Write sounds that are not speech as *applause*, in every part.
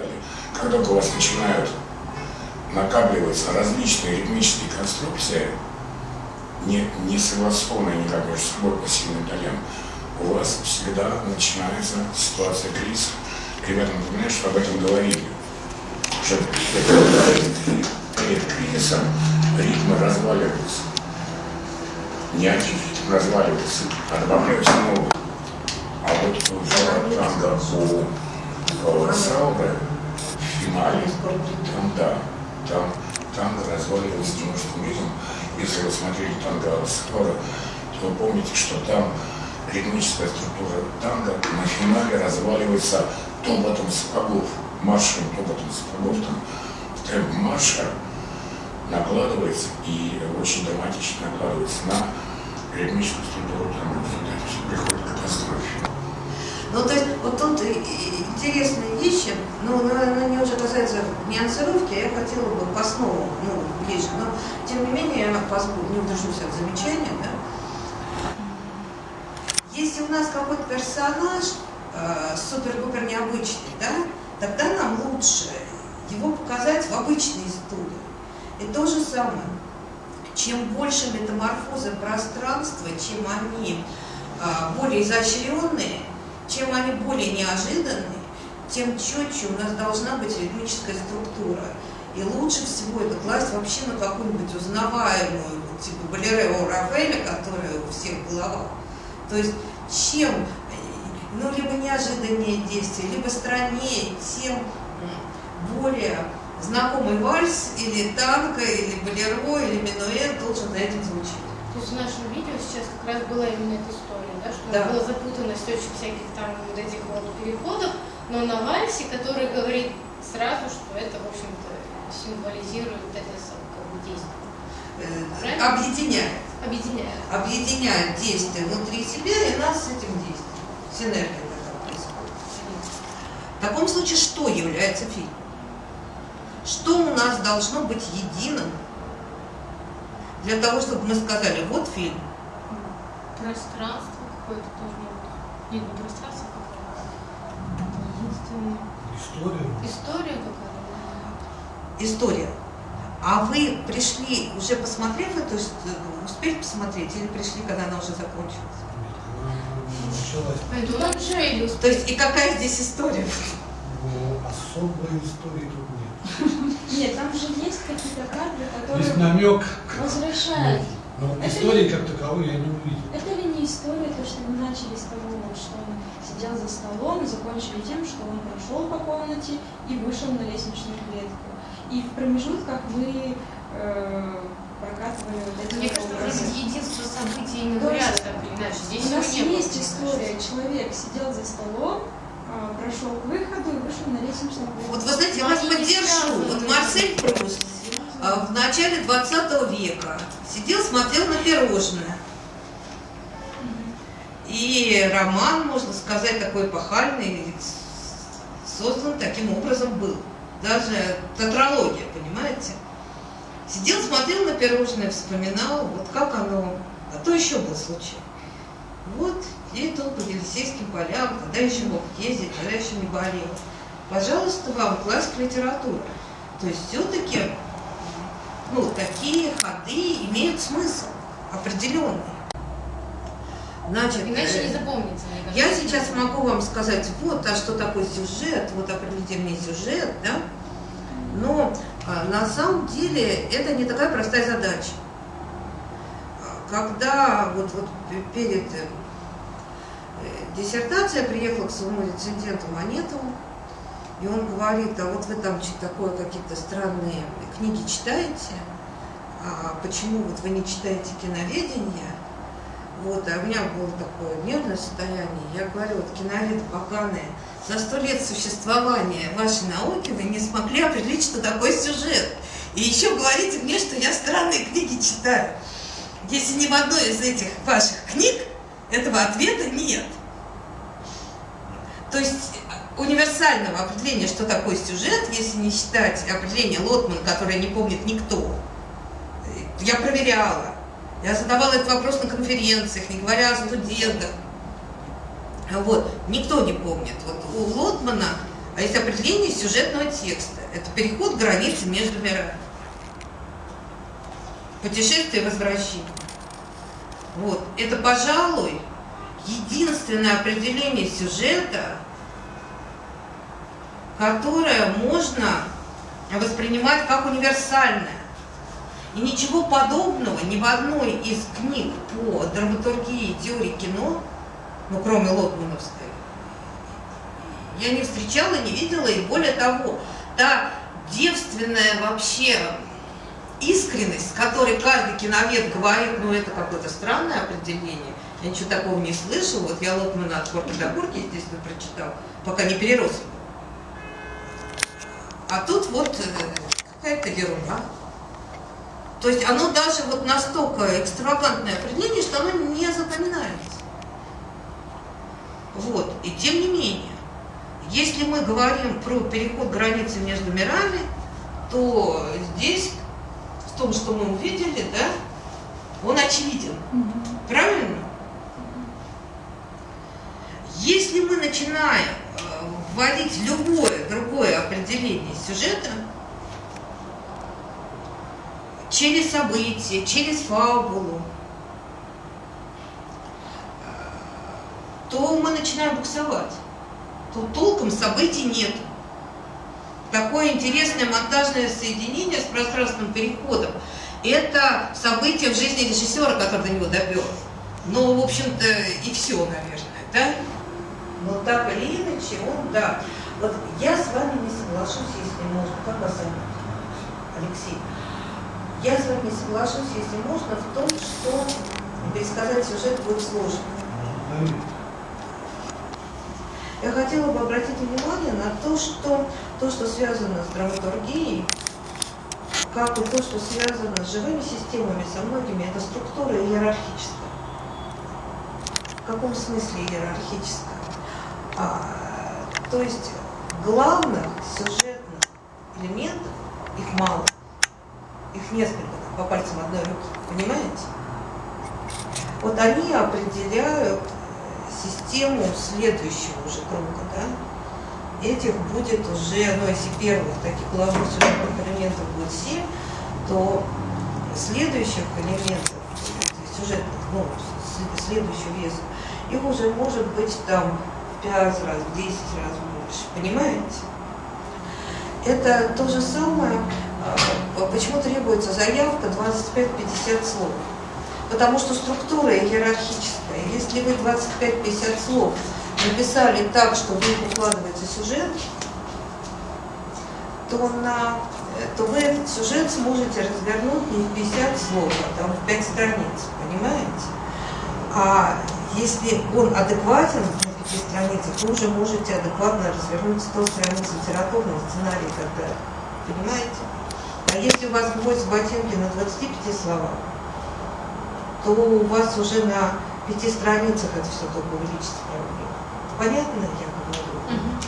далее. Как только у вас начинают накапливаться различные ритмические конструкции, не, не согласованные никак между собой по сильным долям, у вас всегда начинается ситуация кризиса. Ребята, напоминаю, что об этом говорили. Что перед кризисом ритмы разваливаются. Не один ритм разваливается, а добавляются новые. А вот в танго у В финале, там да, там танго разваливается немножко ритм. Если вы смотрели танго Саубе, то вы помните, что там ритмическая структура танго на финале разваливается топотом сапогов, маршем топотом сапогов. Там темп марша накладывается и очень драматично накладывается на ритмическую структуру танго. Это все приходит к катастрофе. Ну, то есть, вот тут интересные вещи, но она не уже касается нюансировки, я хотела бы по основам, ну, ближе, но, тем не менее, я позволю, не удержусь от замечания, да, если у нас какой-то персонаж э, супер-пупер необычный, да, тогда нам лучше его показать в обычной истории. И то же самое. Чем больше метаморфозы пространства, чем они э, более изощренные, чем они более неожиданные, тем четче у нас должна быть ритмическая структура. И лучше всего это класть вообще на какую-нибудь узнаваемую, типа Балерео Рафаэля, которая у всех в головах. То есть чем ну, либо неожиданнее действие, либо страннее, тем более знакомый вальс или танго, или болеро, или минуэт должен за этим звучать. То есть в нашем видео сейчас как раз была именно эта история, да, что да. была запутанность очень всяких там вот этих вот переходов, но на вальсе, который говорит сразу, что это, в общем-то, символизирует это как бы действие. Э, объединяет. Объединяет. Объединяет действие внутри себя и нас с этим действием. Синергия тогда происходит. В таком случае что является фильмом? Что у нас должно быть единым для того, чтобы мы сказали, вот фильм. Пространство какое-то должно быть. Нет, не пространство какое-то. История. История какая-то. История. А вы пришли, уже посмотрев эту, успели посмотреть, или пришли, когда она уже закончилась? Началась. То есть, и какая здесь история? Ну, особой истории тут *laughs* нет. Там же есть какие-то кадры, которые есть намек. возвращают. Но это истории ли, как таковой я не увидел. Это ли не история, то, что мы начали с того, что он сидел за столом и закончили тем, что он прошел по комнате и вышел на лестничную клетку. И в промежутках мы э, прокатывали вот эти Мне кажется, вроде единство событий именно ряд, понимаешь, здесь У нас не есть история, человек сидел за столом, прошел к выходу и вышел на лестничную клетку. Вот вы знаете, я вас поддержу. Вот Марсель Пруст а, в начале 20 века сидел, смотрел на пирожное. И роман, можно сказать, такой эпохальный, создан таким образом был даже тетралогия, понимаете? Сидел, смотрел на пирожное, вспоминал, вот как оно, а то еще был случай. Вот, ездил по Елисейским полям, тогда еще мог ездить, тогда еще не болел. Пожалуйста, вам классик литературы. То есть все-таки ну, такие ходы имеют смысл определенный. Значит, Иначе не запомнится, мне. Я сейчас могу вам сказать, вот, а что такое сюжет, вот определите мне сюжет, да? Но а, на самом деле это не такая простая задача. Когда вот, вот перед диссертацией я приехала к своему рецензенту Монетову, и он говорит, а вот вы там такое, какие-то странные книги читаете, а почему вот вы не читаете киноведение? Вот, а у меня было такое нервное состояние. Я говорю, вот киновед поганые, за сто лет существования вашей науки вы не смогли определить, что такое сюжет. И еще говорите мне, что я странные книги читаю. Если ни в одной из этих ваших книг этого ответа нет. То есть универсального определения, что такое сюжет, если не считать определение Лотмана, которое не помнит никто. Я проверяла. Я задавала этот вопрос на конференциях, не говоря о студентах. Вот. Никто не помнит. Вот у Лотмана есть определение сюжетного текста. Это переход границы между мирами. Путешествие и возвращение. Вот. Это, пожалуй, единственное определение сюжета, которое можно воспринимать как универсальное. И ничего подобного ни в одной из книг по драматургии и теории кино, ну кроме Лотмановской, я не встречала, не видела, и более того, та девственная вообще искренность, с которой каждый киновед говорит, ну это какое-то странное определение, я ничего такого не слышала, вот я Лотмана от корки до корки, естественно, прочитал, пока не перерос. А тут вот э, какая-то ерунда. То есть оно даже вот настолько экстравагантное определение, что оно не запоминается. Вот. И тем не менее, если мы говорим про переход границы между мирами, то здесь, в том, что мы увидели, да, он очевиден. Правильно? Если мы начинаем э, вводить любое другое определение сюжета, через события, через фабулу, то мы начинаем буксовать. Тут толком событий нет. Такое интересное монтажное соединение с пространственным переходом – это событие в жизни режиссера, который до него допер. Ну, в общем-то, и все, наверное, да? Но так или иначе, он, да. Вот я с вами не соглашусь, если можно. Как вас зовут? Алексей. Я с вами не соглашусь, если можно, в том, что пересказать сюжет будет сложно. Я хотела бы обратить внимание на то, что то, что связано с драматургией, как и то, что связано с живыми системами, со многими, это структура иерархическая. В каком смысле иерархическая? А, то есть главных сюжетных элементов, их мало, их несколько, по пальцам одной руки, понимаете? Вот они определяют систему следующего уже круга, да? Этих будет уже, ну если первых таких главных сюжетных элементов будет 7, то следующих элементов, сюжетных, ну, следующего веса, их уже может быть там 5 раз, в 10 раз больше, понимаете? Это то же самое, а, почему требуется заявка 25-50 слов. Потому что структура иерархическая. Если вы 25-50 слов написали так, что в них сюжет, то, на, то вы этот сюжет сможете развернуть не в 50 слов, а там в 5 страниц, понимаете? А если он адекватен на 5 страницах, вы уже можете адекватно развернуть 100 страниц литературного сценария и так далее. Понимаете? А если у вас гвоздь ботинки на 25 словах, то у вас уже на пяти страницах это все только увеличится проблема. Понятно, я говорю? Угу.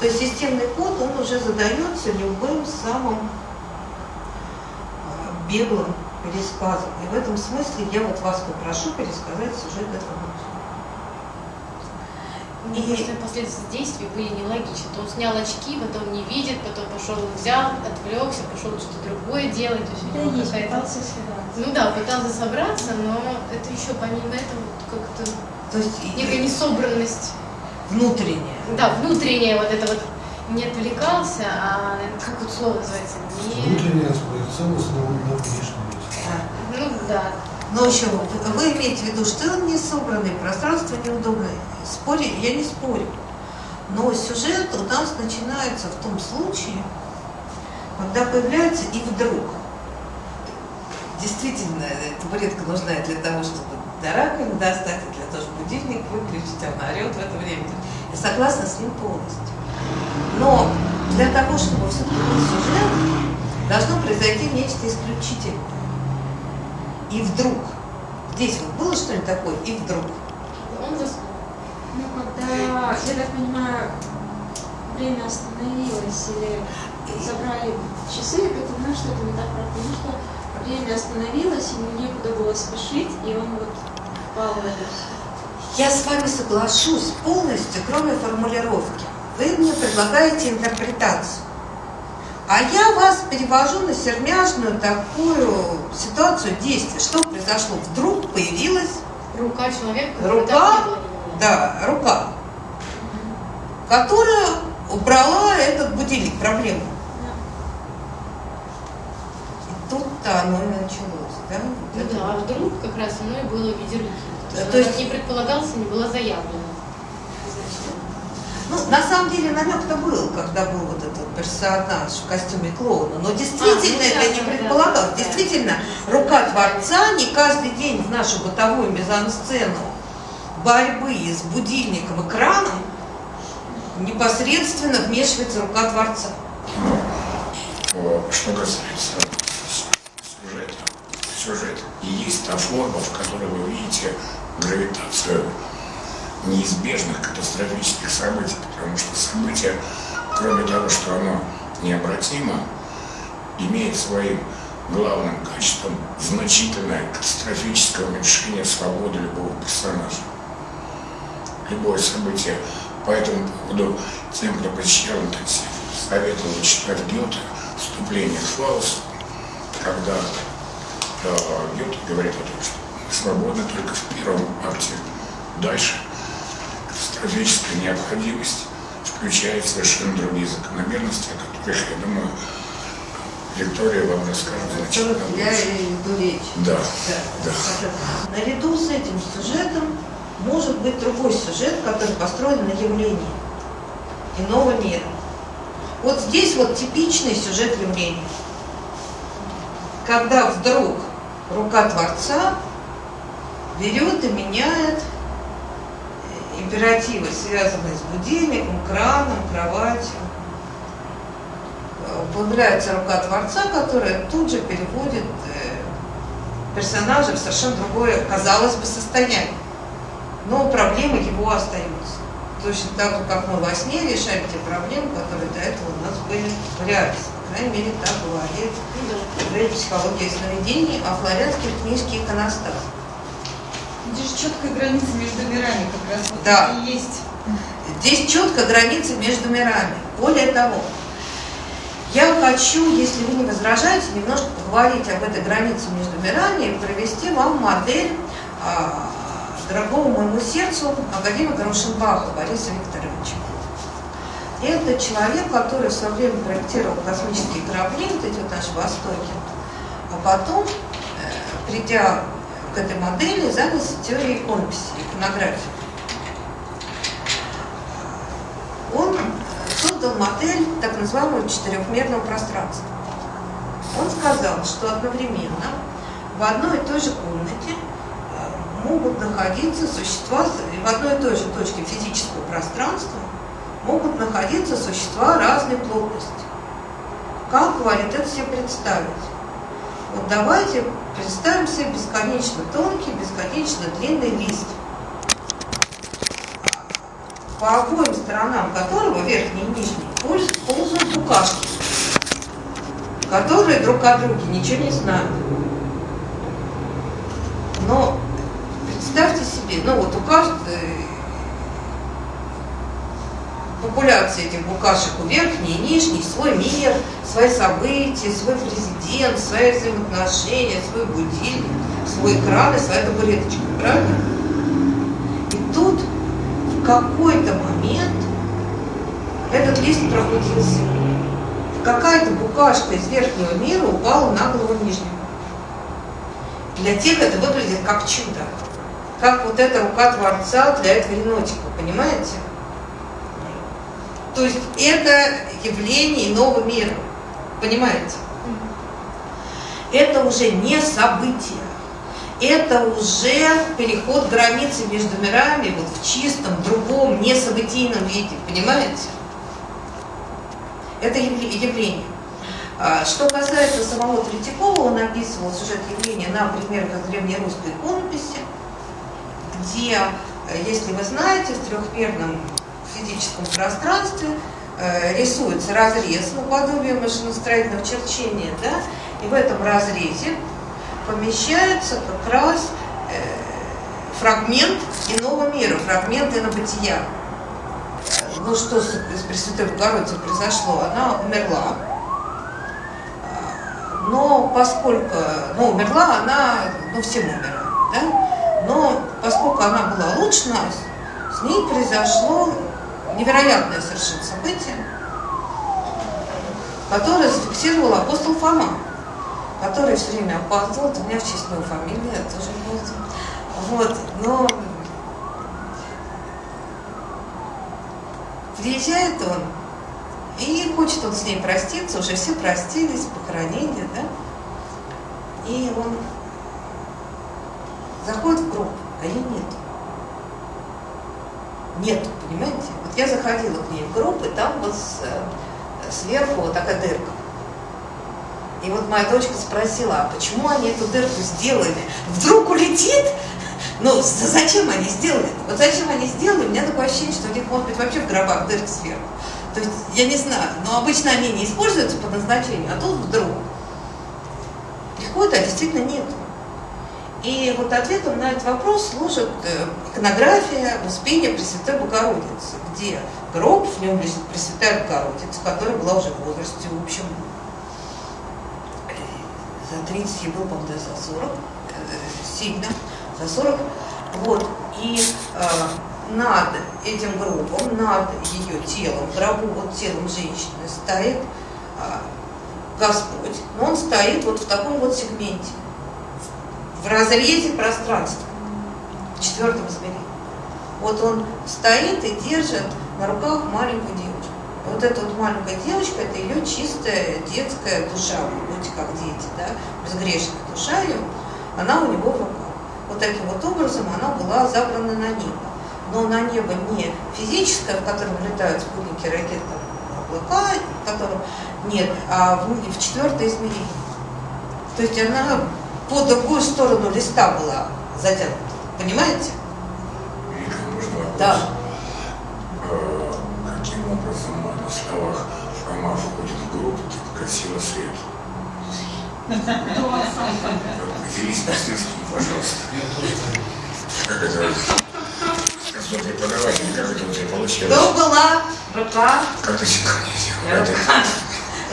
То есть системный код, он уже задается любым самым а, беглым пересказом. И в этом смысле я вот вас попрошу пересказать сюжет этого и если последствия действий были нелогичны. То он снял очки, потом не видит, потом пошел, взял, отвлекся, пошел что-то другое делать. То есть, да, есть, пытался собраться. Ну да, пытался собраться, но это еще помимо этого как-то То есть некая несобранность. Внутренняя. Да, внутренняя вот это вот не отвлекался, а как вот слово называется? Не... Внутренняя спроецованность на, на внешнюю. Ну да. Но еще вы имеете в виду, что он не собранный, пространство неудобное. Спори, я не спорю. Но сюжет у нас начинается в том случае, когда появляется и вдруг. Действительно, табуретка нужна для того, чтобы до раковины достать, для того, чтобы будильник выключить, она орет в это время. Я согласна с ним полностью. Но для того, чтобы все-таки был сюжет, должно произойти нечто исключительное. И вдруг. Здесь вот было что-нибудь такое, и вдруг. Он заснул. Ну, когда, я так понимаю, время остановилось или забрали часы, я понимаю, что это не так, потому что время остановилось, ему некуда было спешить, и он вот впал в это. Я с вами соглашусь полностью, кроме формулировки. Вы мне предлагаете интерпретацию. А я вас перевожу на сермяжную такую ситуацию действия. Что произошло? Вдруг появилась Рука человека. Рука? да, рука, которая убрала этот будильник, проблему. И тут-то оно и началось, да? Вот Ну это да, а вдруг как раз оно и было в виде руки. То то есть не предполагался, не было заявлено. Ну, на самом деле намек-то был, когда был вот этот персонаж в костюме клоуна. Но действительно А, ну да, это не да, предполагалось. да, да. Действительно, рука Творца не каждый день в нашу бытовую мизансцену борьбы с будильником экраном непосредственно вмешивается рука Творца. Э, Что касается сюжета, сюжет и есть та форма, в которой вы видите гравитацию неизбежных катастрофических событий, потому что событие, кроме того, что оно необратимо, имеет своим главным качеством значительное катастрофическое уменьшение свободы любого персонажа. Любое событие по этому поводу тем, кто посещал интенсив, советовал читать Гёте «Вступление к Фаусту», когда э, Гёте говорит о том, что свободны только в первом акте. Дальше катастрофическая необходимость включает совершенно другие закономерности, о которых, я думаю, Виктория вам расскажет значительно Я больше. и веду речь. Да, Да. да. Наряду с этим сюжетом может быть другой сюжет, который построен на явлении иного мира. Вот здесь вот типичный сюжет явления. Когда вдруг рука Творца берет и меняет э, императивы, связанные с будильником, краном, кроватью. Э, Появляется рука Творца, которая тут же переводит э, персонажа в совершенно другое, казалось бы, состояние. Но проблемы его остаются. Точно так же, как мы во сне решаем те проблемы, которые до этого у нас были в реальности. По крайней мере, так говорит Ну говорит психология сновидений, а флоренских книжке «Иконостас». Здесь четкая граница между мирами как раз вот Да. и есть. Здесь четко граница между мирами. Более того, я хочу, если вы не возражаете, немножко поговорить об этой границе между мирами и провести вам модель а, дорогого моему сердцу академика Рушенбаха Бориса Викторовича. Это человек, который в свое время проектировал космические корабли, вот эти вот наши Востоки, а потом, э, придя этой модели, занялся теорией иконописи, иконографии. Он создал модель так называемого четырехмерного пространства. Он сказал, что одновременно в одной и той же комнате э, могут находиться существа, в одной и той же точке физического пространства могут находиться существа разной плотности. Как, говорит, это себе представить? Вот давайте представим себе бесконечно тонкий, бесконечно длинный лист, по обоим сторонам которого, верхней и нижней, полз- ползают букашки, которые друг о друге ничего не знают. Но представьте себе, ну вот у каждой популяции этих букашек у верхней и нижней свой мир, свои события, свой президент, свои взаимоотношения, свой будильник, свой экран и своя табуреточка, правильно? И тут в какой-то момент этот лист прокрутился. Какая-то букашка из верхнего мира упала на голову нижнего. Для тех это выглядит как чудо. Как вот эта рука Творца для этого енотика, понимаете? То есть это явление иного мира. Понимаете? Это уже не событие. Это уже переход границы между мирами вот в чистом, другом, несобытийном виде. Понимаете? Это явле- явление. А, Что касается самого Третьякова, он описывал сюжет явления на примерах древнерусской иконописи, где, э, если вы знаете, в трехмерном физическом пространстве рисуется разрез наподобие машиностроительного черчения, да, и в этом разрезе помещается как раз э, фрагмент иного мира, фрагмент инобытия. Ну что с, с Пресвятой Богородицей произошло? Она умерла, но поскольку, ну, умерла она, ну, все умирают, да? Но поскольку она была лучше нас, с ней произошло невероятное совершенно событие, которое зафиксировал апостол Фома, который все время опаздывал, у меня в честь моей фамилии, я тоже опаздывал. Вот, но приезжает он, и хочет он с ней проститься, уже все простились, похоронили, да? И он заходит в гроб, а ее нет. Нету, понимаете? Я заходила к ней в и там вот с, сверху вот такая дырка. И вот моя дочка спросила, а почему они эту дырку сделали? Вдруг улетит? Ну, зачем они сделали? Вот зачем они сделали? У меня такое ощущение, что у них может быть вообще в гробах дырка сверху. То есть, я не знаю, но обычно они не используются по назначению, а тут вдруг приходит, а действительно нет. И вот ответом на этот вопрос служит э, иконография Успения Пресвятой Богородицы, где гроб, в нем лежит Пресвятая Богородица, которая была уже в возрасте, в общем, за 30, ей было, по-моему, за 40, э, сильно, за 40. Вот, и э, над этим гробом, над ее телом, гробу, вот телом женщины стоит Господь, но он стоит вот в таком вот сегменте, разрезе пространства, в четвертом измерении. Вот он стоит и держит на руках маленькую девочку. Вот эта вот маленькая девочка, это ее чистая детская душа, вы будете как дети, да, безгрешная душа ее, она у него в руках. Вот таким вот образом она была забрана на небо но на небо не физическое, в котором летают спутники ракет, облака, в котором нет, а в, в четвертое измерение. То есть она по другую сторону листа была затянута. Понимаете? Можно вопрос? Да. А, каким образом на словах Фома входит в группу, так красиво свет? Поделись мастерством, пожалуйста. Как это? Как преподаватель, как это у тебя получилось? Кто была рука? Как ты синхронизировал?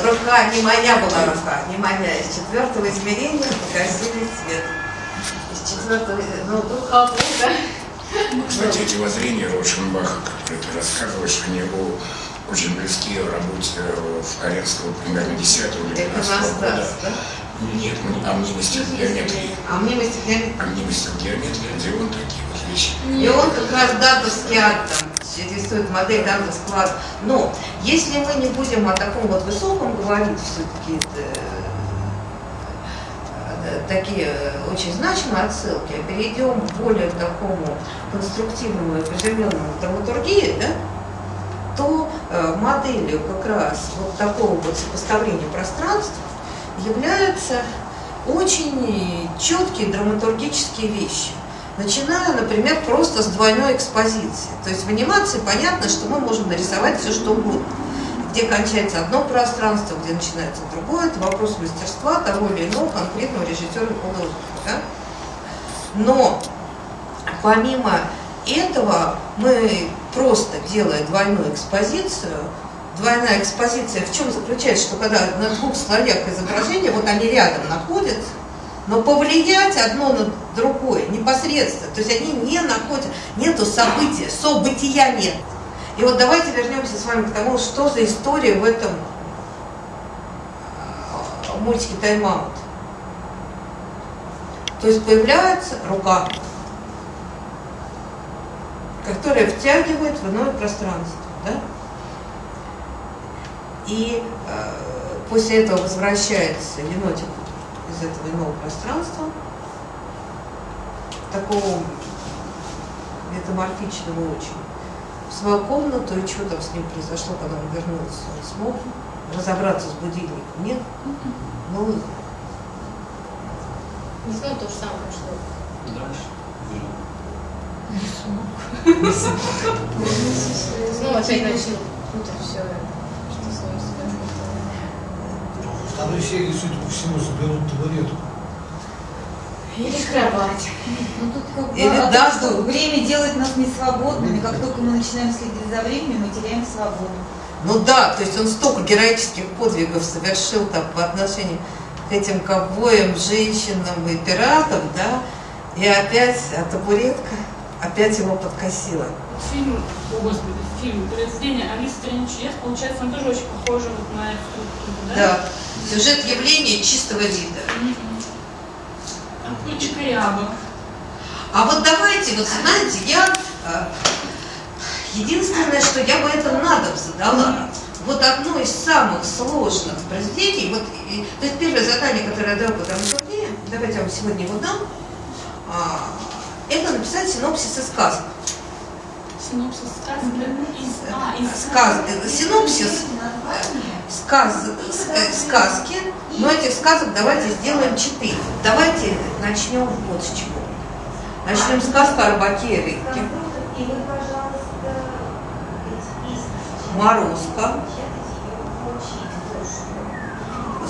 Рука, не моя была рука, не моя. Из четвертого измерения погасили свет. Из четвертого, ну, духа Бога. Кстати, эти воззрения Рошенбаха, которые ты рассказываешь, они его очень близки в работе в Каренского примерно 10 или Это 15 нас года. да? Нет, о мнимости в геометрии. А мне геометрии. О мнимости в геометрии, где он такие вот вещи. И он как раз датовский атом, рисует модель датовского атома. Но если мы не будем о таком вот высоком говорить, все-таки э, такие очень значимые отсылки, а перейдем к более такому конструктивному и приземленному драматургии, да, то э, моделью как раз вот такого вот сопоставления пространств являются очень четкие драматургические вещи. Начиная, например, просто с двойной экспозиции. То есть в анимации понятно, что мы можем нарисовать все, что угодно. Где кончается одно пространство, где начинается другое. Это вопрос мастерства того или иного конкретного режиссера и художника. Да? Но помимо этого мы просто делая двойную экспозицию, двойная экспозиция в чем заключается, что когда на двух слоях изображения, вот они рядом находятся, но повлиять одно на другое непосредственно, то есть они не находят, нету события, события нет. И вот давайте вернемся с вами к тому, что за история в этом э, мультике «Тайм-аут». То есть появляется рука, которая втягивает в иное пространство. Да? И э, после этого возвращается енотик из этого иного пространства, такого метаморфичного очень, в свою комнату, и что там с ним произошло, когда он вернулся, он смог разобраться с будильником, нет? Ну, Не знаю, то же самое прошло. Дальше. Ну, опять начал путать все. Второй серии, судя по всему, заберут табуретку. Или кровать. Ну тут как бы Или а дату. что, время делает нас несвободными. Как только мы начинаем следить за временем, мы теряем свободу. Ну да, то есть он столько героических подвигов совершил там по отношению к этим ковбоям, женщинам и пиратам, да, и опять а табуретка опять его подкосила. Фильм, о господи, фильм «Произведение Алисы в стране чудес», получается, он тоже очень похож вот на эту структуру, да? Да, сюжет явления чистого вида. Мгм. А. А вот давайте, вот знаете, я э, единственное, что я бы это на дом задала. Вот одно из самых сложных произведений, вот, и- то есть первое задание, которое я даю по турне, давайте я вам сегодня его дам, а, это написать синопсис сказок. Синопсис сказки из... А, из Сказ, синопсис сказ, э, сказки, но этих сказок давайте сделаем четыре. Давайте начнем вот с чего. Начнем с сказка о рыбаке и рыбке. Морозко,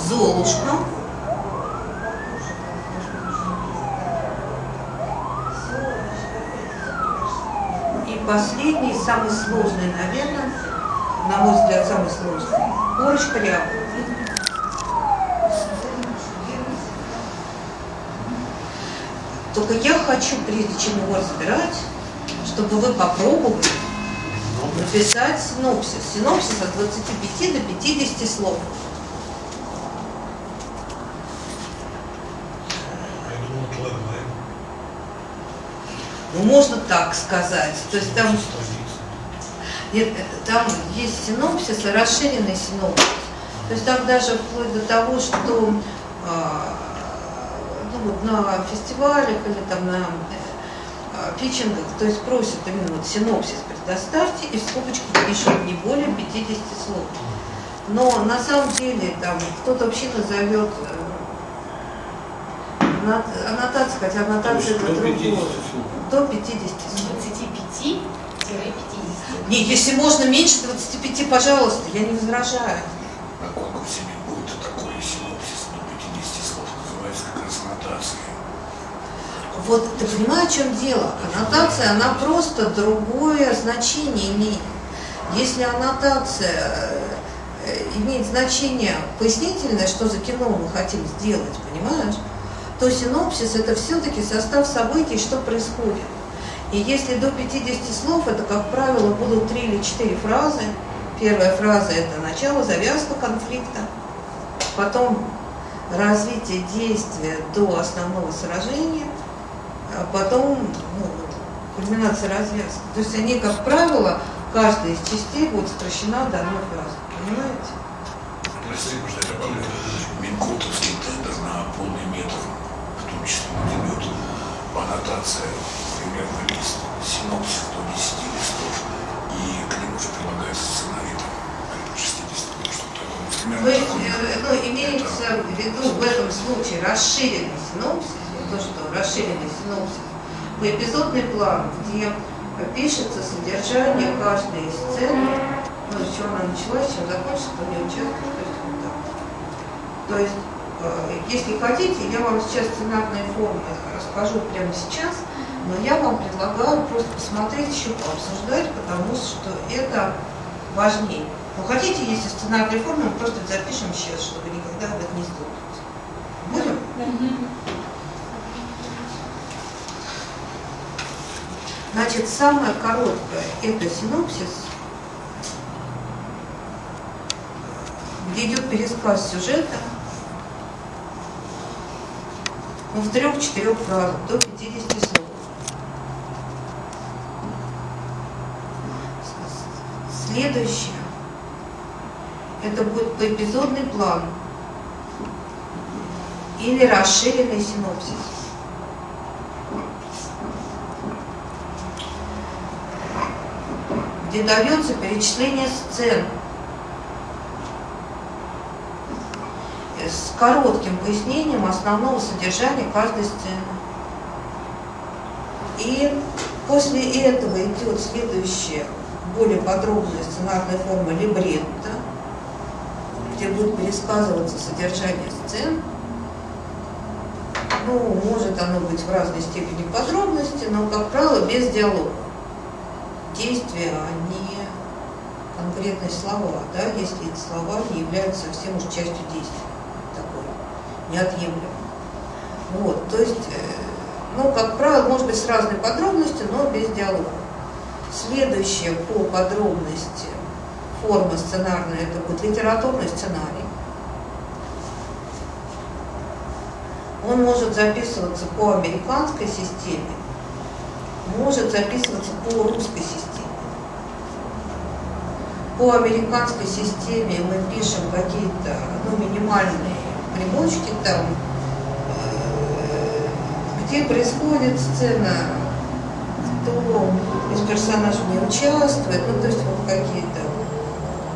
Золушка, и последний, самый сложный, наверное, на мой взгляд, самый сложный, Борочка Рябова. Только я хочу, прежде чем его разбирать, чтобы вы попробовали написать синопсис. Синопсис от 25 до 50 слов. Ну, можно так сказать. То есть там, там есть синопсис расширенный синопсис. То есть там даже вплоть до того, что а, ну, вот на фестивалях или там на э, питчингах, то есть просят именно вот синопсис предоставьте и в скобочку пишут не более 50 слов. Но на самом деле там кто-то вообще назовет э, аннот- аннотация, хотя аннотация это другое. До 50 слов. 25-50. Не, если можно меньше 25, пожалуйста, я не возражаю. На конкурсе не будет такой синопсис до 50 слов, называется как раз аннотация. Вот ты понимаешь, в чем дело? Аннотация, она просто другое значение имеет. Если аннотация э, имеет значение пояснительное, что за кино мы хотим сделать, понимаешь? То синопсис это все-таки состав событий, что происходит. И если до 50 слов, это, как правило, будут три или четыре фразы. Первая фраза – это начало, завязка конфликта. Потом развитие действия до основного сражения, а потом ну, кульминация развязки. То есть они, как правило, каждая из частей будет сокращена до одной фразы. Понимаете может, я добавлю. Минкотовский тендер на полный метр, в том числе на дебют, аннотация, примерно лист, синопсис до 10 листов, и к нему же прилагается сценарий, там, порядка 60, ну, что-то такое. Вот примерно То есть, такое. э, ну, имеется в виду в этом случае расширенный синопсис, то, что расширенный синопсис, поэпизодный план, где пишется содержание каждой сцены, ну, с чего она началась, чем закончится, кто не участвует, то есть вот так. То есть, э, если хотите, я вам сейчас сценарные формы расскажу прямо сейчас, но я вам предлагаю просто посмотреть, еще пообсуждать, потому что это важнее. Ну, хотите, если сценарные формы, мы просто запишем сейчас, чтобы никогда этом не столкнуться. Будем? Значит, самое короткое – это синопсис, где идет пересказ сюжета ну, в трех-четырех фразах, до 50 слов. Следующее – это будет поэпизодный план или расширенный синопсис. где дается перечисление сцен с коротким пояснением основного содержания каждой сцены. И после этого идет следующая, более подробная сценарная форма либретто, если будет пересказываться содержание сцен, ну, может оно быть в разной степени подробности, но, как правило, без диалога. Действия, они конкретные слова, да, если эти слова не являются совсем уж частью действия, такой, неотъемлемой. Вот, то есть, э, ну, как правило, может быть с разной подробностью, но без диалога. Следующая по подробности форма сценарная, это будет литературный сценарий. Он может записываться по американской системе, может записываться по русской системе. По американской системе мы пишем какие-то ну, минимальные примочки там, э, где происходит сцена, кто из персонажей не участвует, ну то есть вот какие-то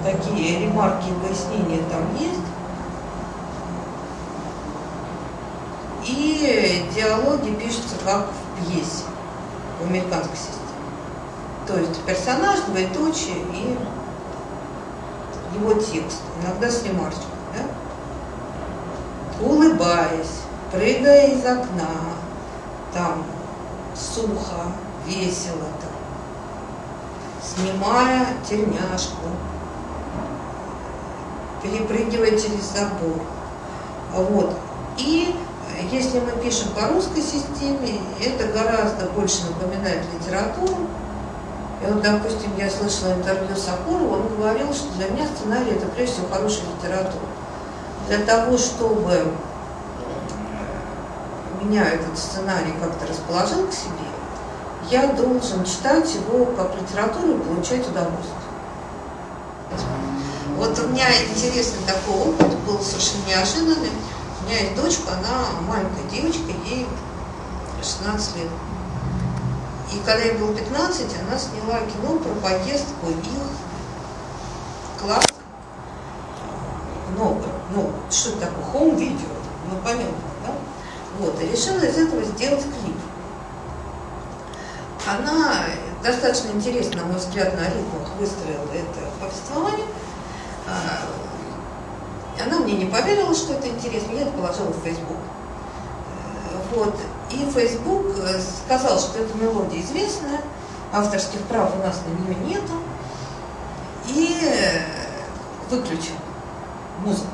такие ремарки и пояснения там есть. И диалоги пишутся как в пьесе в американской системе. То есть персонаж, двоеточие и его текст, иногда с ремарочкой. Да? Улыбаясь, прыгая из окна, там сухо, весело, там, снимая тельняшку, перепрыгивая через забор. Вот. И если мы пишем по русской системе, это гораздо больше напоминает литературу. И вот, допустим, я слышала интервью с Акуровым, он говорил, что для меня сценарий это прежде всего хорошая литература. Для того, чтобы меня этот сценарий как-то расположил к себе, я должен читать его как литературу и получать удовольствие. Вот у меня интересный такой опыт был совершенно неожиданный меня есть дочка, она маленькая девочка, ей 16 лет. И когда ей было 15, она сняла кино про поездку их класс много, ну, что это такое, хоум-видео, ну, понятно, да? Вот, и решила из этого сделать клип. Она достаточно интересно, на мой взгляд, на ритмах выстроила это повествование. Она мне не поверила, что это интересно, я это положила в Facebook. Вот. И Facebook э, сказал, что эта мелодия известная, авторских прав у нас на нее нету, и э, выключил музыку.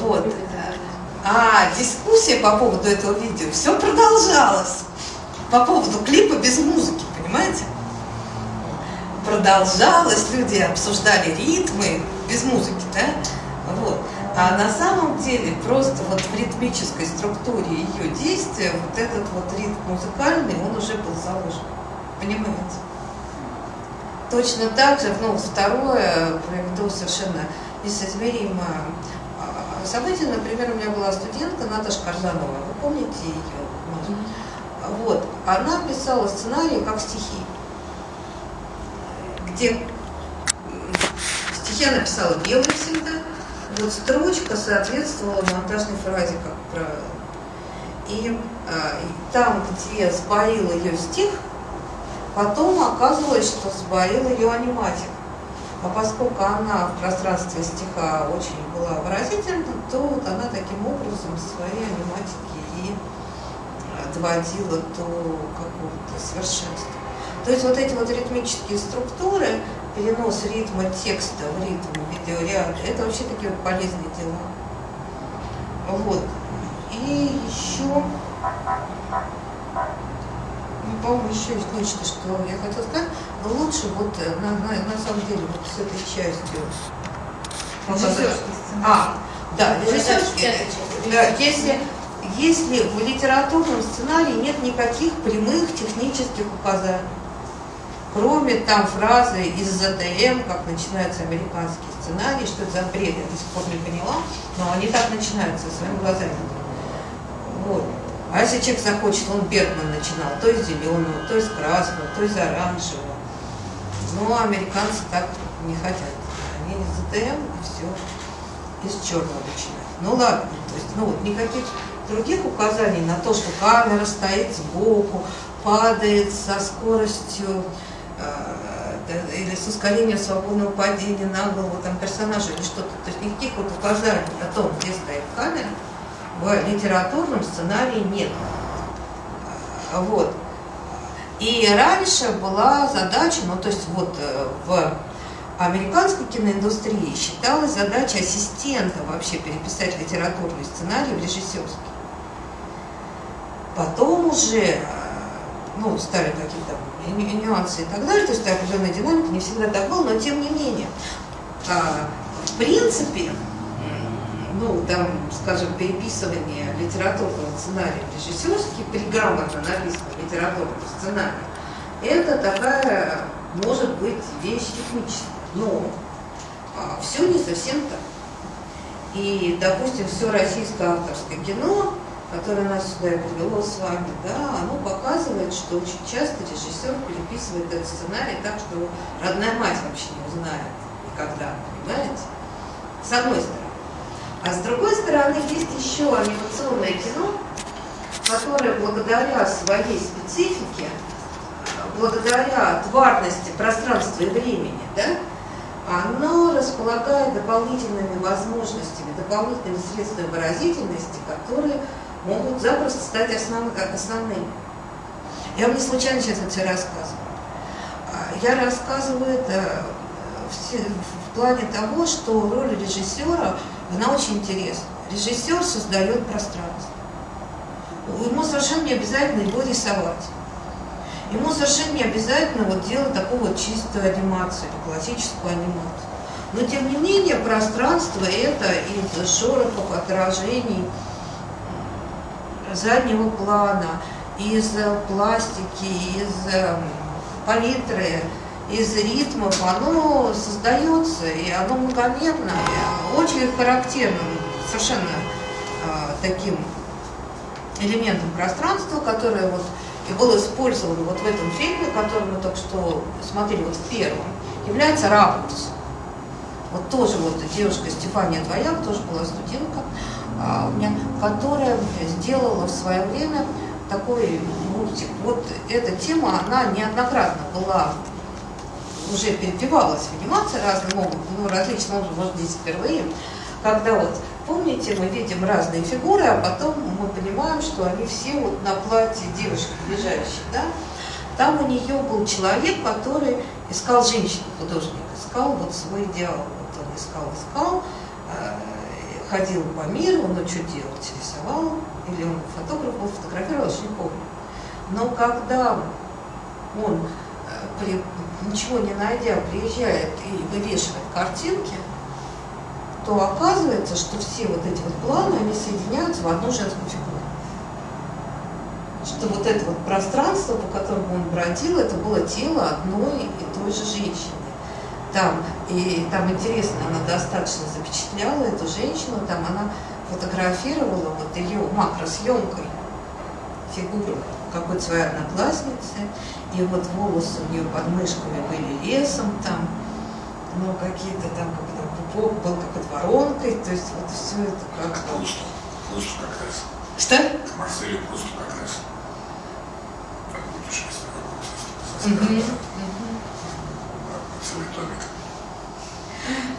Вот. А дискуссия по поводу этого видео все продолжалась. По поводу клипа без музыки, понимаете? Продолжалось, люди обсуждали ритмы, без музыки, да? Вот. А на самом деле просто вот в ритмической структуре ее действия вот этот вот ритм музыкальный, он уже был заложен. Понимаете? Точно так же, ну, второе, приведу совершенно несоизмеримо а, событие. Например, у меня была студентка Наташа Карзанова, вы помните ее? Вот. Она писала сценарий как стихи, где я написала белый всегда. Вот строчка соответствовала монтажной фразе, как правило. И, а, и там, где сбоил ее стих, потом оказывалось, что сбоил ее аниматик. А поскольку она в пространстве стиха очень была выразительна, то вот она таким образом свои аниматики и а, доводила до какого-то совершенства. То есть вот эти вот ритмические структуры, перенос ритма текста в ритм видеоряда, это вообще такие вот полезные дела. Вот. И еще, ну, по-моему, еще есть нечто, что я хотела сказать, но лучше вот э, на, на, на самом деле вот с этой частью. А, да, режиссерский. Да, если, если в литературном сценарии нет никаких прямых технических указаний, Кроме там фразы из ЗТМ, как начинается американский сценарий, что это за бред, я до сих пор не поняла, но они так начинаются своими глазами. Вот. А если человек захочет, он Бергман начинал, то из зеленого, то из красного, то из оранжевого. Но американцы так не хотят. Они из ЗТМ и все из черного начинают. Ну ладно, то есть, ну вот никаких других указаний на то, что камера стоит сбоку, падает со скоростью или с ускорением свободного падения на голову там, персонажа или что-то. То есть никаких вот указаний о том, где стоит камера, в литературном сценарии нет. А, Вот. И раньше была задача, ну то есть вот э, в американской киноиндустрии считалась задача ассистента вообще переписать литературный сценарий в режиссерский. Потом уже, э, ну, стали какие-то нюансы и так далее, то есть определенная динамика, не всегда так было, но тем не менее, а, в принципе, ну, там, скажем, переписывание литературного сценария режиссерский при грамотно написанном литературном это такая, может быть, вещь техническая, но все не совсем так. И, допустим, все российское авторское кино, которое нас сюда и привело с вами, да, оно показывает, что очень часто режиссер переписывает этот сценарий так, что родная мать вообще не узнает никогда, понимаете? С одной стороны. А с другой стороны, есть еще анимационное кино, которое благодаря своей специфике, благодаря тварности пространства и времени, да, оно располагает дополнительными возможностями, дополнительными средствами выразительности, которые могут запросто стать основ, основными. Я вам не случайно сейчас это все рассказываю. А, Я рассказываю это в, се- в плане того, что роль режиссера, она очень интересна. Режиссер создает пространство. Ему совершенно не обязательно его рисовать. Ему совершенно не обязательно вот делать такую вот чистую анимацию, или классическую анимацию. Но тем не менее пространство это из шорохов, отражений, заднего плана, из э, пластики, из э, палитры, из ритмов, оно создается, и оно многомерно, и очень характерным совершенно э, таким элементом пространства, которое вот и было использовано вот в этом фильме, который мы только что смотрели, вот в первом, является ракурс. Вот тоже вот девушка Стефания Двояк, тоже была студентка у меня, которая сделала в свое время такой мультик. Вот эта тема, она неоднократно была уже перепевалась в анимации разным образом, ну, различным образом, может, здесь впервые, когда вот, помните, мы видим разные фигуры, а потом мы понимаем, что они все вот на платье девушки лежащие, да? Там у нее был человек, который искал женщину, художник, искал вот свой идеал. Вот он искал, искал, ходил по миру, ну что делать, рисовал, или он фотограф был, фотографировал, я не помню. Но когда он, э, при- ничего не найдя, приезжает и вывешивает картинки, то оказывается, что все вот эти вот планы, они соединяются в одну женскую фигуру. Что вот это вот пространство, по которому он бродил, это было тело одной и той же женщины. Там, и там интересно, она достаточно запечатляла эту женщину, там она фотографировала вот ее макросъемкой фигуру какой-то своей одноклассницы, и вот волосы у нее под мышками были лесом там, ну какие-то там, как там пупок был какой-то воронкой, то есть вот все это как К Прусту. Прусту как раз. Что? К Марселю Прусту как раз. Как путешествие какое-то со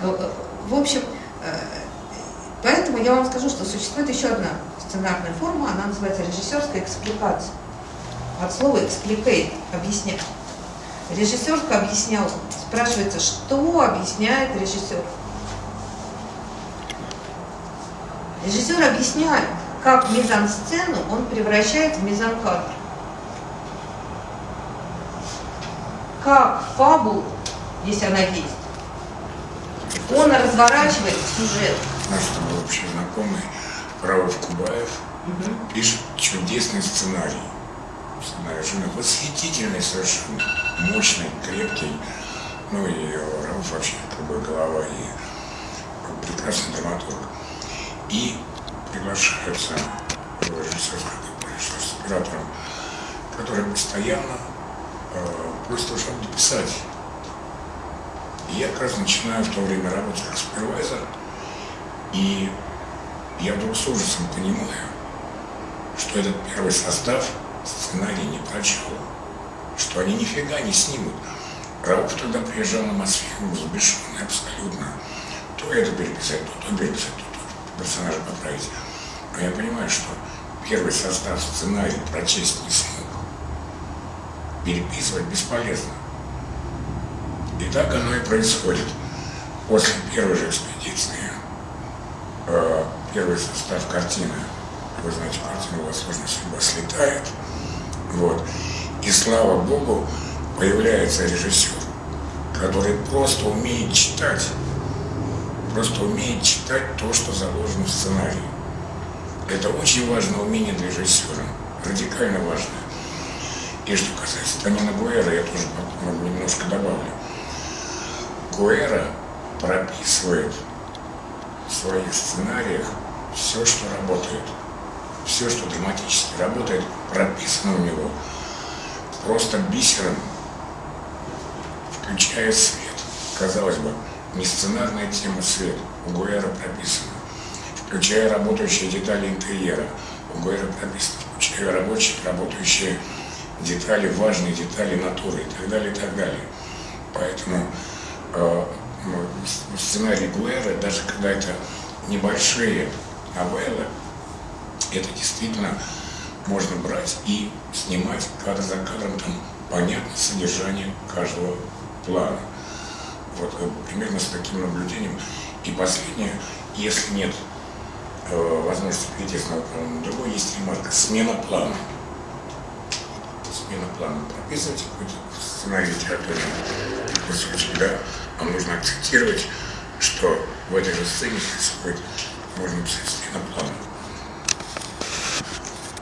В общем, э, поэтому я вам скажу, что существует еще одна сценарная форма, она называется режиссерская экспликация. От слова explicate – объяснять. Режиссерская объяснял. Спрашивается, что объясняет режиссер? Режиссер объясняет, как мизансцену он превращает в мизанкадр. Как фабулу, если она есть, он разворачивает сюжет. Наш с тобой общий знакомый Раuf Кубаев пишет чудесный сценарий. Сценарий жены восхитительный совершенно, мощный, крепкий. Ну и Рауф вообще другой голова и прекрасный драматург. И режиссерскую компанию с оператором, который постоянно э, просит его что-то дописать. Я как раз начинаю в то время работать как супервайзер, и я вдруг с ужасом понимаю, что этот первый состав сценарий не прочел, что они нифига не снимут. Рауф тогда приезжал на Мосфильм, взбешенный абсолютно. То это переписать, то то переписать, то то персонажа поправить. Но я понимаю, что первый состав сценария прочесть не смог. Переписывать бесполезно. Так оно и происходит. После первой же экспедиции э, первый состав картины, вы знаете, картина «Возможно, судьба слетает», вот, и слава Богу, появляется режиссер, который просто умеет читать, просто умеет читать то, что заложено в сценарии. Это очень важное умение для режиссера, радикально важное. И что касается Танина Гуэра, я тоже немножко добавлю. Гуэра прописывает в своих сценариях все, что работает. Все, что драматически работает, прописано у него просто бисером, включая свет. Казалось бы, не сценарная тема свет, у Гуэра прописана. Включая работающие детали интерьера, у Гуэра прописано. Включая рабочие, работающие детали, важные детали натуры и так далее, и так далее. Поэтому э, в сценарии Гуэра, даже когда это небольшие новеллы, это действительно можно брать и снимать кадр за кадром, там понятно содержание каждого плана. Вот э, примерно с таким наблюдением. И последнее, если нет э, возможности перейти с на другой, есть ремарка, смена плана. Смена плана. Прописывайте какой-то сценарий литературный кусочек, да, вам нужно акцентировать, что в этой же сцене происходит, можно писать смена плана.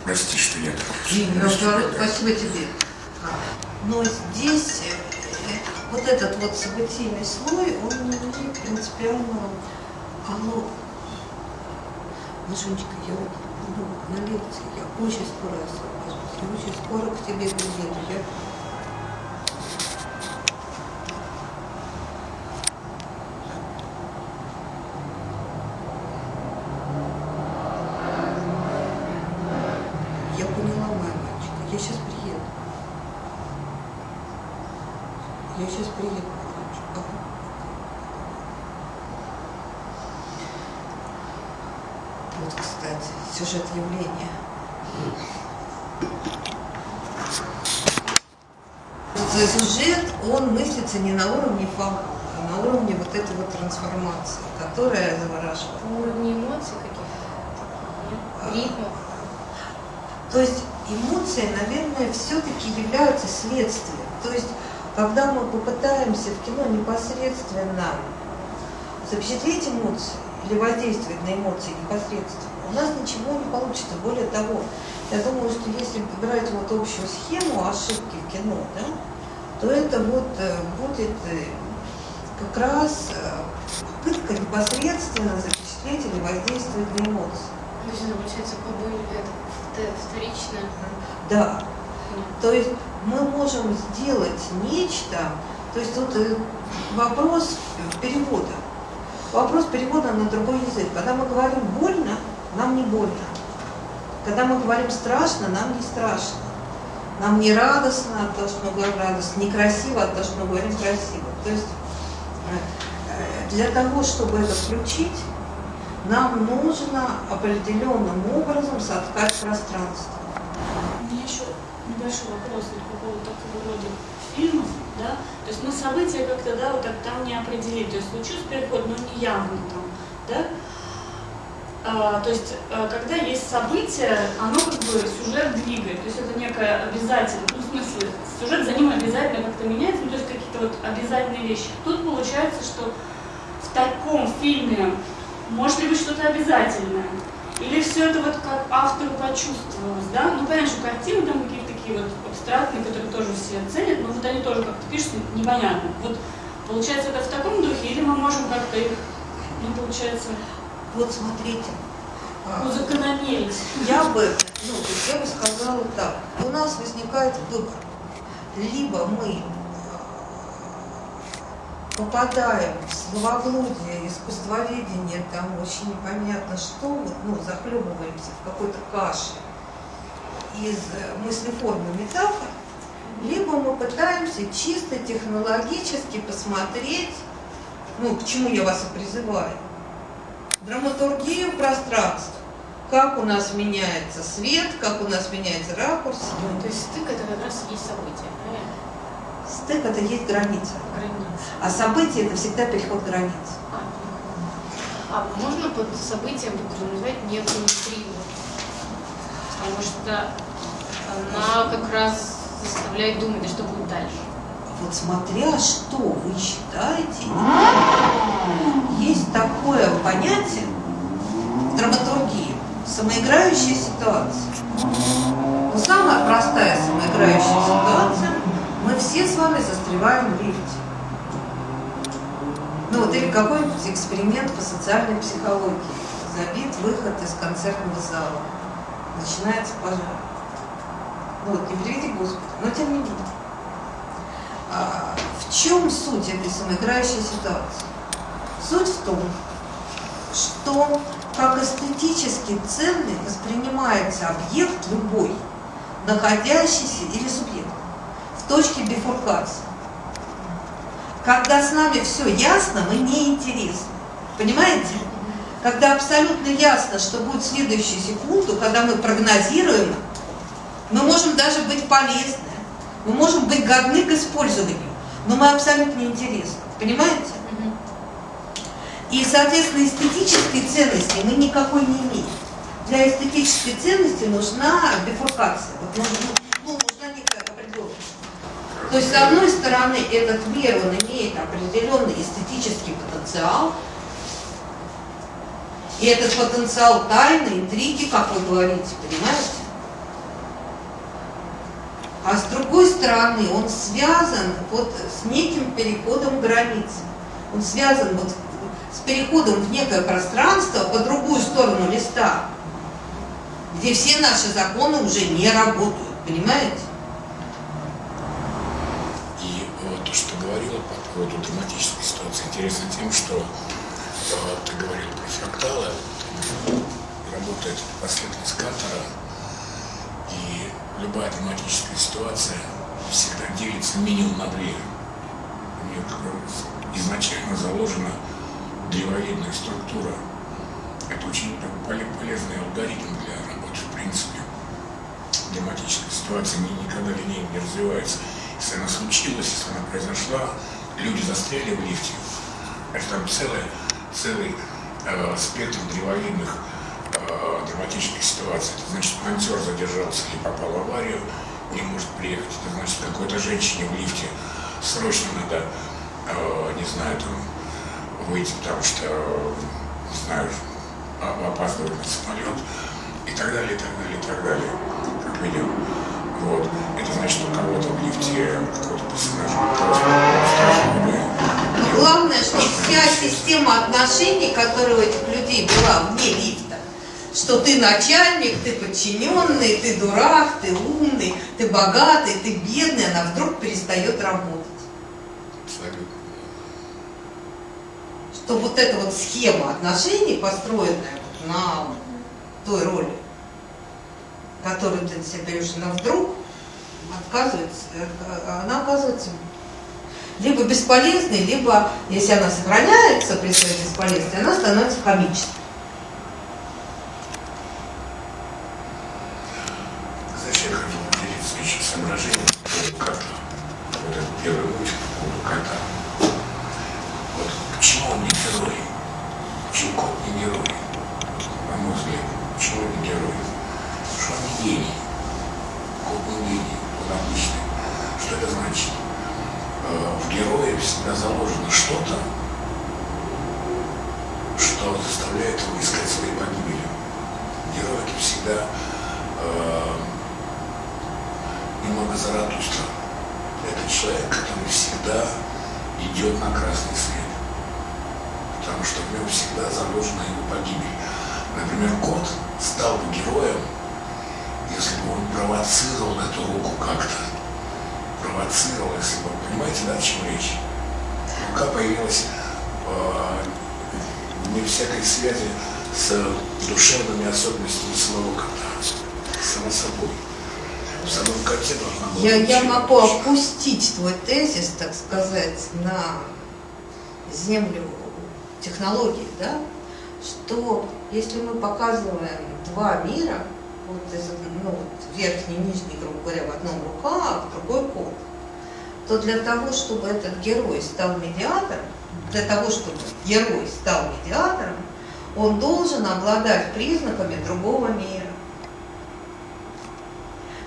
Прости, что я так. Наоборот, спасибо тебе. А, Но здесь э, вот этот вот событийный слой, он не имеет принципиального... Оно... Машенечка, я вот ну, на лекции, я очень я очень скоро к тебе приеду. Я Я поняла, моя мальчика. Я сейчас приеду. Я сейчас приеду, мальчик. Ага. Вот, кстати, сюжет явления. Сюжет, он мыслится не на уровне а на уровне вот этой вот трансформации, которая завораживает. На уровне эмоций каких-то, нет? ритмов. То есть эмоции, наверное, все-таки являются следствием. То есть, когда мы попытаемся в кино непосредственно запечатлеть эмоции или воздействовать на эмоции непосредственно, у нас ничего не получится. Более того, я думаю, что если брать вот общую схему ошибки в кино, да, то это вот э, будет э, как раз э, попытка непосредственно запечатлеть или воздействовать на эмоции. То есть это получается побои, это вт- вторично. Да. То есть мы можем сделать нечто, то есть тут вопрос перевода. Вопрос перевода на другой язык. Когда мы говорим больно, нам не больно. Когда мы говорим страшно, нам не страшно. Нам не радостно от того, что мы говорим радостно, некрасиво от того, что мы говорим красиво. То есть э, для того, чтобы это включить, нам нужно определенным образом соткать пространство. У меня еще небольшой вопрос вот по поводу такого рода фильмов, да, то есть мы события как-то, да, вот так там не определили, то есть случился переход, но не явно там, да, то есть, э, когда есть событие, оно как бы сюжет двигает, то есть это некое обязательно, ну, в смысле, сюжет за ним обязательно как-то меняется, ну, то есть какие-то вот обязательные вещи. Тут получается, что в таком фильме может ли быть что-то обязательное? Или все это вот как автору почувствовалось, да? Ну, понятно, что картины там какие-то такие вот абстрактные, которые тоже все ценят, но вот они тоже как-то пишутся непонятно. Вот получается это в таком духе, или мы можем как-то их, ну, получается, Вот смотрите, а, узакономерить? я бы, ну, я бы сказала так, у нас возникает выбор. Либо мы а, попадаем в словоблудие, искусствоведение, там очень непонятно что, вот, ну, захлебываемся в какой-то каше из э, мыслеформы метафор, либо мы пытаемся чисто технологически посмотреть, ну, к чему я вас и призываю, драматургию пространства. Как у нас меняется свет, как у нас меняется ракурс. То есть стык это как раз и есть событие, правильно? Стык это есть граница. Граница. А событие это всегда переход границ. А можно под событием подразумевать некую интригу? Потому что она как раз заставляет думать, да что будет дальше. Вот смотря что вы считаете, есть такое понятие в драматургии самоиграющая ситуация. Но самая простая самоиграющая ситуация, мы все с вами застреваем в лифте. Ну вот или какой-нибудь эксперимент по социальной психологии. Забит выход из концертного зала. Начинается пожар. Ну вот, не приведи Господи, но тем не менее. В чем суть этой самоиграющей ситуации? Суть в том, что как эстетически ценный воспринимается объект любой, находящийся или субъект в точке бифуркации. Когда с нами все ясно, мы не интересны. Понимаете? Когда абсолютно ясно, что будет в следующую секунду, когда мы прогнозируем, мы можем даже быть полезны, мы можем быть годны к использованию, но мы абсолютно неинтересны. Понимаете? И, соответственно, эстетической ценности мы никакой не имеем. Для эстетической ценности нужна бифуркация. Вот нужна, ну, нужна некая определенность. То есть, с одной стороны, этот мир, он имеет определенный эстетический потенциал, и этот потенциал тайны, интриги, как вы говорите, понимаете? А с другой стороны, он связан вот с неким переходом границы. Он связан вот с переходом в некое пространство по другую сторону листа, где все наши законы уже не работают, понимаете? И вот то, что говорила по поводу драматической ситуации, интересно тем, что э, ты говорил про фракталы, работает последовательность Кантера, и любая драматическая ситуация всегда делится минимум на две. У нее изначально заложена древовидная структура. Это очень полезный алгоритм для работы, в принципе. Драматическая ситуация никогда линейно не развивается. Если она случилась, если она произошла, люди застряли в лифте, это там целый, целый э, спектр древовидных э, драматических ситуаций. Это значит, монтер задержался или попал в аварию, не может приехать. Это значит, какой-то женщине в лифте срочно надо, э, не знаю, там, выйти, потому что, не знаю, опаздывать на самолет и так далее, и так далее, и так далее, как видим. Вот. Это значит, у кого-то в лифте какой-то персонаж Главное, что вся система отношений, которая у этих людей была вне лифта, что ты начальник, ты подчиненный, ты дурак, ты умный, ты богатый, ты бедный, она вдруг перестает работать. Абсолютно что вот эта вот схема отношений, построенная на той роли, которую ты себе берешь, она вдруг отказывается, она оказывается либо бесполезной, либо, если она сохраняется при своей бесполезности, она становится комической. Знаешь, я хочу поделиться еще соображением по кота. Вот этот первый мультик по поводу кота. Вот почему он не герой? Почему кот не герой? На мой взгляд, почему он не герой? Что он не гений. Кот не гений, он обычный. Что это значит? В герое всегда заложено что-то, что заставляет его искать свои погибели. Герой это всегда э, немного Заратустра. Это человек, который всегда идет на красный свет. Потому что в нем всегда заложена его погибель. Например, кот стал бы героем, если бы он провоцировал эту руку как-то. Провоцировал, если бы, понимаете, да, о чем речь? Рука появилась э, не всякой связи с душевными особенностями самого кота, само собой. В самом конце должна была Я, я быть могу точка. опустить твой тезис, так сказать, на землю технологий, да, что если мы показываем два мира, вот, ну, вот верхний и нижний, грубо говоря, в одном рукав, а в другой код, то для того, чтобы этот герой стал медиатором, для того, чтобы герой стал медиатором, он должен обладать признаками другого мира.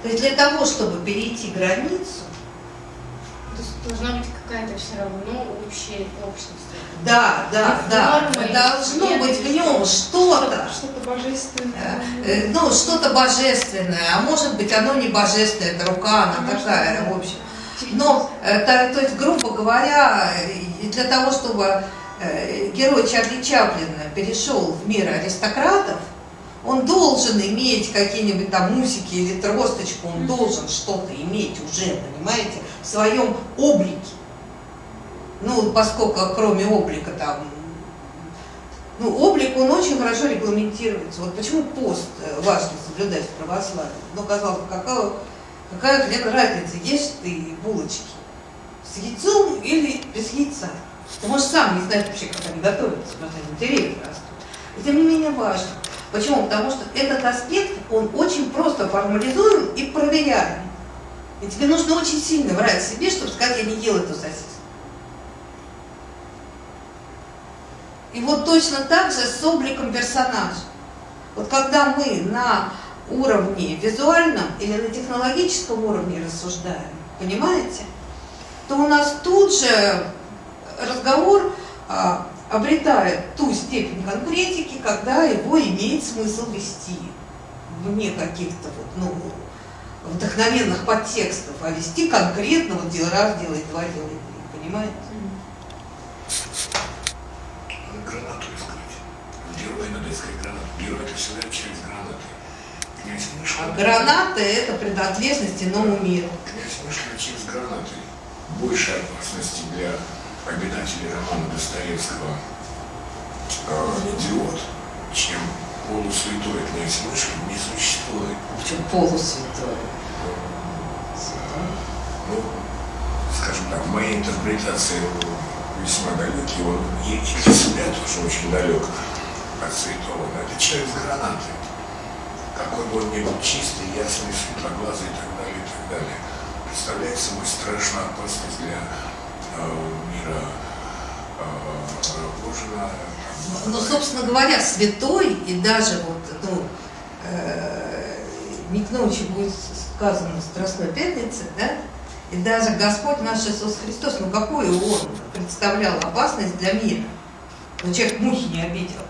То есть для того, чтобы перейти границу, должна быть какая-то все равно общая общность. да, да, да, должно быть в нем что-то, Что-то божественное. э, ну, что-то божественное, а может быть оно не божественное, это рука, она такая, в общем. Но, э, то, то есть, грубо говоря, для того, чтобы э, герой Чарли Чаплина перешел в мир аристократов, он должен иметь какие-нибудь там усики или тросточку, он должен что-то иметь уже, понимаете, в своем облике. Ну, поскольку кроме облика там, ну, облик, он очень хорошо регламентируется. Вот почему пост э, важно соблюдать в православии? Ну, казалось бы, какая, какая хрен разница, ешь ты булочки с яйцом или без яйца? Ты можешь сам не знать вообще, как они готовятся, потому что они деревья растут. И тем не менее важно. Почему? Потому что этот аспект, он очень просто формализуем и проверяем. И тебе нужно очень сильно врать себе, чтобы сказать, я не ел эту сосиску. И вот точно так же с обликом персонажа. Вот когда мы на уровне визуальном или на технологическом уровне рассуждаем, понимаете, то у нас тут же разговор а, обретает ту степень конкретики, когда его имеет смысл вести вне каких-то вот, ну, вдохновенных подтекстов, а вести конкретно вот дел раз делай два, делай три, понимаете? Гранату искать. Герой надо искать гранату. Герой это всегда через гранаты. Князь Мышкин. А граната – это принадлежность иному миру. Князь Мышкин через гранаты. Больше опасности для обитателей романа Достоевского э, «Идиот», чем полусвятой князь Мышкин не существует. Причем полусвятой. Ну, скажем так, в моей интерпретации весьма далекий, он и для себя тоже очень далек от святого, но это человек с гранатой. Какой бы он ни был чистый, ясный, светлоглазый и так далее, и так далее. Представляет собой страшную опасность для э, Божьего. Ну, собственно говоря, святой, и даже вот, ну, э, не к ночи будет сказано Страстной Пятнице, да, и даже Господь наш Иисус Христос, ну какую Он представлял опасность для мира? Ну, человек мухи не обидел.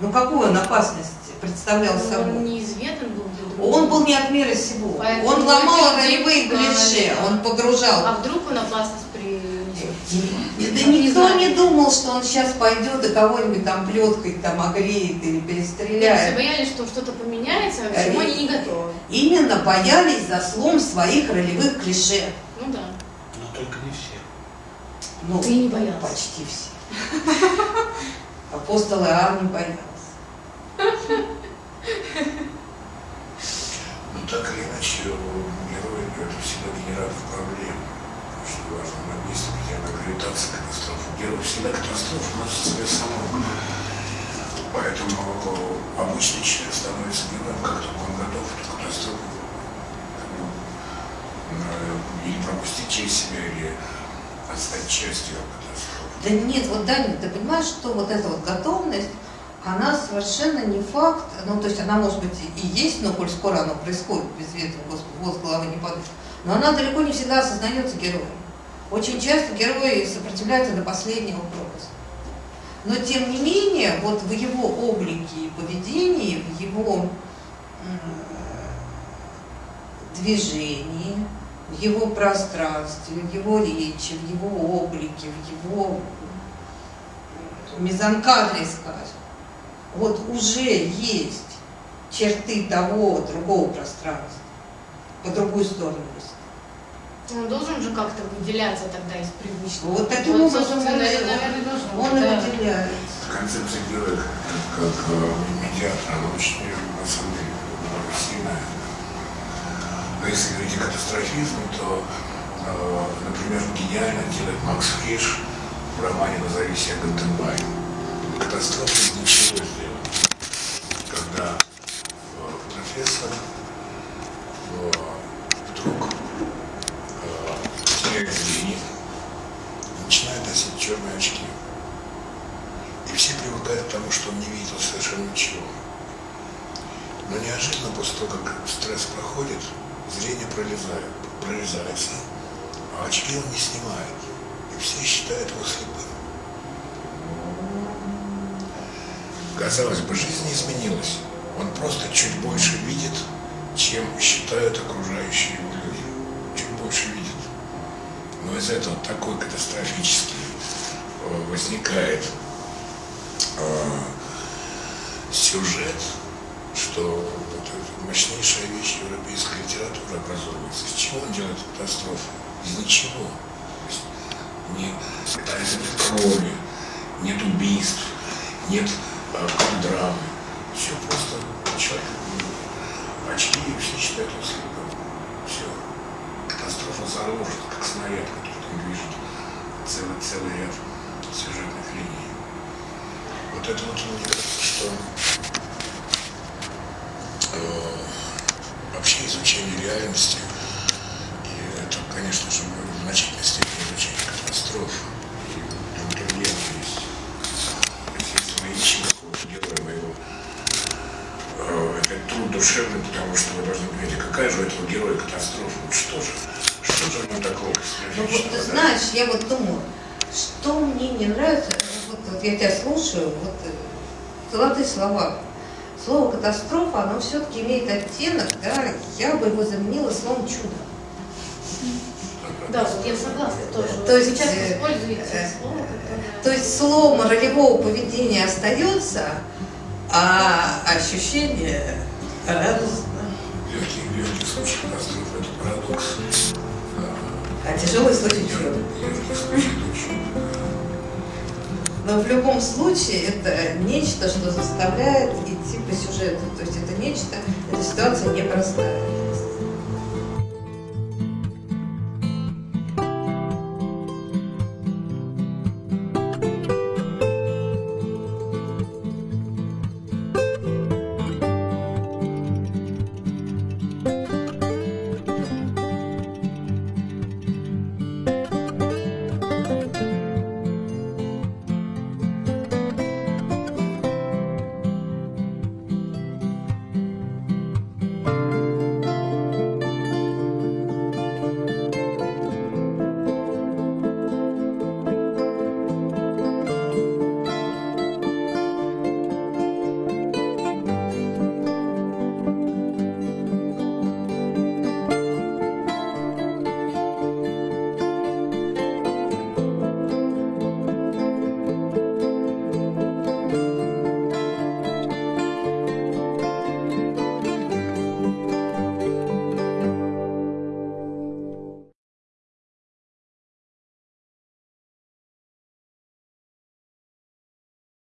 Ну, какую он опасность представлял Он собой? неизведан был для. Он был не от мира сего. Поэтому Он ломал действительно, клише, он погружал А вдруг он опасность? Да никто не думал, что он сейчас пойдет и кого-нибудь там плеткой там огреет или Все перестреляет. боялись, что что-то поменяется, а к чему они не готовы. Именно боялись за слом своих ролевых клише. Ну да. Но только не все. Ну, Ты не боялся. почти все. *laughs* Апостол Иоанн не боялся. Ну так или иначе, герой это всегда генератор проблем. Важно на месте, где она гравитация катастрофы. Герой всегда катастрофу носит в себе самому. Поэтому обычный человек становится героем, как только он готов эту катастрофу бы, э, или пропустить через себя, или отстать частью катастрофы. Да нет, вот Даня, ты понимаешь, что вот эта вот готовность, она совершенно не факт, ну то есть она может быть и есть, но коль скоро оно происходит, без ветра воз головы не падает, но она далеко не всегда осознается героем. Очень часто герои сопротивляются до последнего пропуска. Но тем не менее, вот в его облике и поведении, в его движении, в его пространстве, в его речи, в его облике, в его мизанкадре, скажем, вот уже есть черты того другого пространства, по другую сторону. если. Он должен же как-то выделяться тогда из привычного. Вот таким образом собственно, он, и- наверное, должен. он и да. выделяется. Концепция героя как, как э, медиатора, она очень, на самом деле, сильная. Но если говорить о катастрофизме, то, э, например, гениально делает Макс Фриш в романе «Назови себя Гантенбайн». Катастрофа из ничего сделана. Когда э, профессор э, вдруг э, теряет зрение, начинает носить черные очки. И все привыкают к тому, что он не видел совершенно ничего. Но неожиданно после того, как стресс проходит, зрение пролезает, прорезается, а очки он не снимает. И все считают его слепым. Казалось бы, жизнь не изменилась. Он просто чуть больше видит, чем считают окружающие его люди. Чуть больше видит. Но из этого такой катастрофический э, возникает сюжет, что вот это мощнейшая вещь европейской литературы образовывается. Из чего он делает катастрофу? Из ничего. То нет крови, нет убийств, нет э, драмы. Все просто человек ну, очки и все считают его слепым. Все. Катастрофа заложена, как снаряд, который там движет целый, целый ряд сюжетных линий. Это вот мне кажется, что э, вообще изучение реальности, и это, конечно же, в значительной степени изучение катастроф, и моего, э, это труд душевный, потому что вы должны понять, какая же у этого героя катастрофа, вот что же, что же ему такого Ну вот ты знаешь, я вот думаю, что мне не нравится, вот, вот я тебя слушаю, вот э, золотые слова. Слово катастрофа, оно все-таки имеет оттенок, да, я бы его заменила словом чудо. Да, вот я согласна тоже. То есть, часто э, используете э, слово, которое... То есть слом ролевого поведения остается, а ощущение радостно. Легкий, легкий случай катастрофы – это парадокс. А тяжелый случай чудо. Легкий случай – это чудо. Но в любом случае это нечто, что заставляет идти по сюжету. То есть это нечто, эта ситуация непростая.